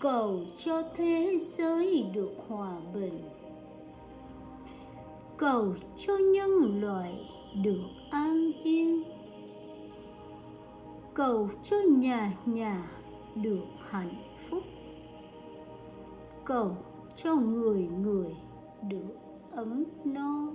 cầu cho thế giới được hòa bình. Cầu cho nhân loại được an yên. Cầu cho nhà nhà được hạnh phúc. Cầu cho người người được ấm no.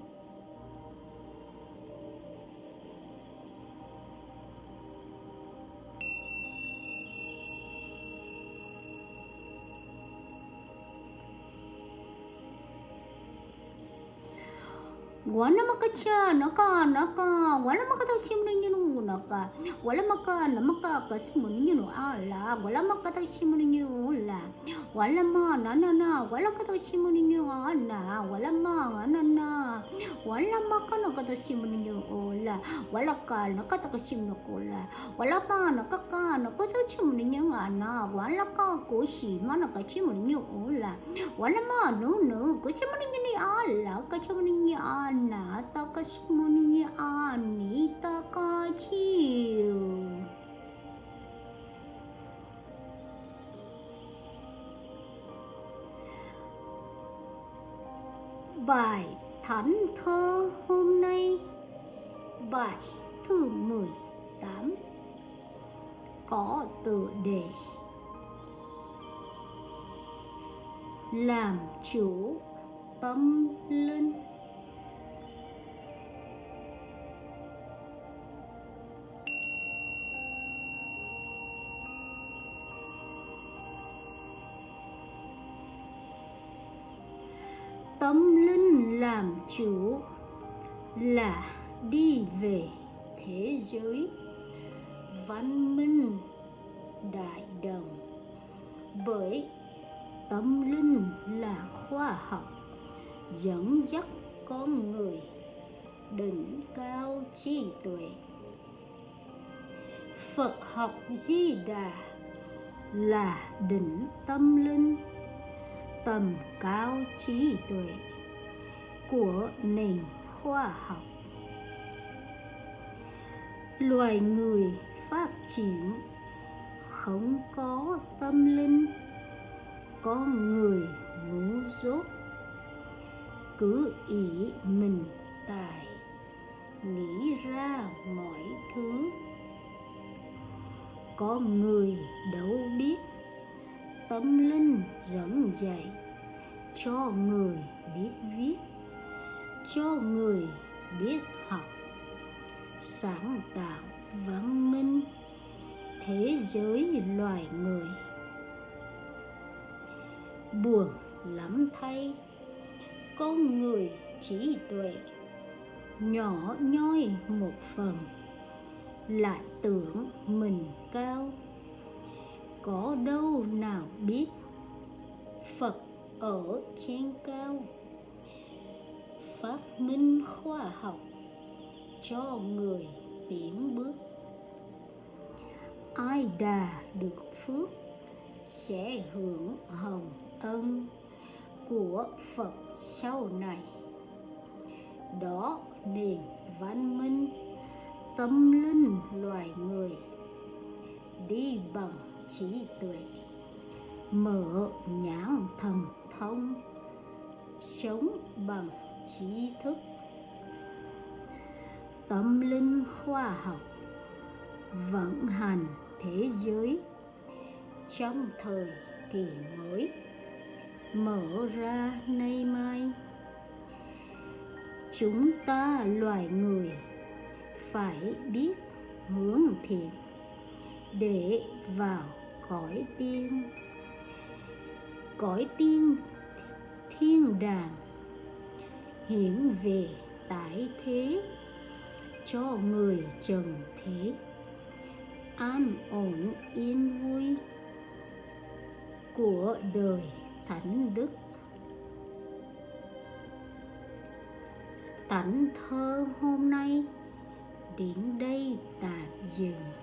wala makasya naka naka wala makatasim na nyo naka wala maka na makakasim na nyo ala wala makatasim na nyo ala wala ma na na na wala katasim na nyo ala wala ma na na wala maka na katasim na nyo ala wala ka na katakasim na kola wala ma na kaka na katasim na nyo ala wala ka kosi ma na kasim na nyo ala wala ma no no kasim na nyo ala kasim na nyo ala na Bài Thánh Thơ hôm nay, Bài thứ 18 Có tựa đề Làm chủ tâm linh. Tâm linh làm chủ là đi về thế giới văn minh đại đồng. Bởi tâm linh là khoa học, dẫn dắt con người đỉnh cao trí tuệ. Phật học di đà là đỉnh tâm linh tầm cao trí tuệ của nền khoa học. Loài người phát triển không có tâm linh con người ngu dốt. Cứ ý mình tài, nghĩ ra mọi thứ. Con người đấu tâm linh dẫn dạy cho người biết viết, cho người biết học. Sáng tạo văn minh thế giới loài người. Buồn lắm thay, con người trí tuệ nhỏ nhoi một phần, lại tưởng mình cao có đâu nào biết. Phật ở trên cao, phát minh khoa học cho người tiến bước. Ai đà được phước sẽ hưởng hồng ân của phật sau này. Đó nền văn minh tâm linh loài người đi bằng trí tuệ. Mở nhãn thần thông. Sống bằng trí thức. Tâm linh khoa học. Vận hành thế giới. Trong thời kỳ mới. Mở ra nay mai. Chúng ta loài người phải biết hướng thiện để vào cõi tiên. Cõi tiên, thiên đàng, hiển về tải thế, cho người trần thế. An ổn, yên vui của đời thánh đức. Tảnh thơ hôm nay đến đây tạm dừng.